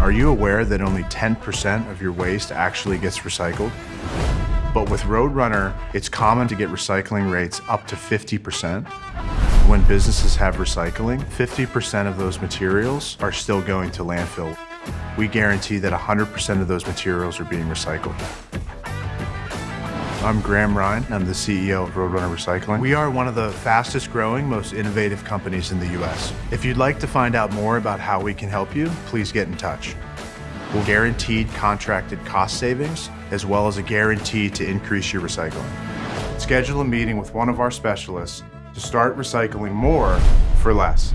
Are you aware that only 10% of your waste actually gets recycled? But with Roadrunner, it's common to get recycling rates up to 50%. When businesses have recycling, 50% of those materials are still going to landfill. We guarantee that 100% of those materials are being recycled. I'm Graham Rihn. I'm the CEO of Roadrunner Recycling. We are one of the fastest growing, most innovative companies in the US. If you'd like to find out more about how we can help you, please get in touch. We'll guaranteed contracted cost savings, as well as a guarantee to increase your recycling. Schedule a meeting with one of our specialists to start recycling more for less.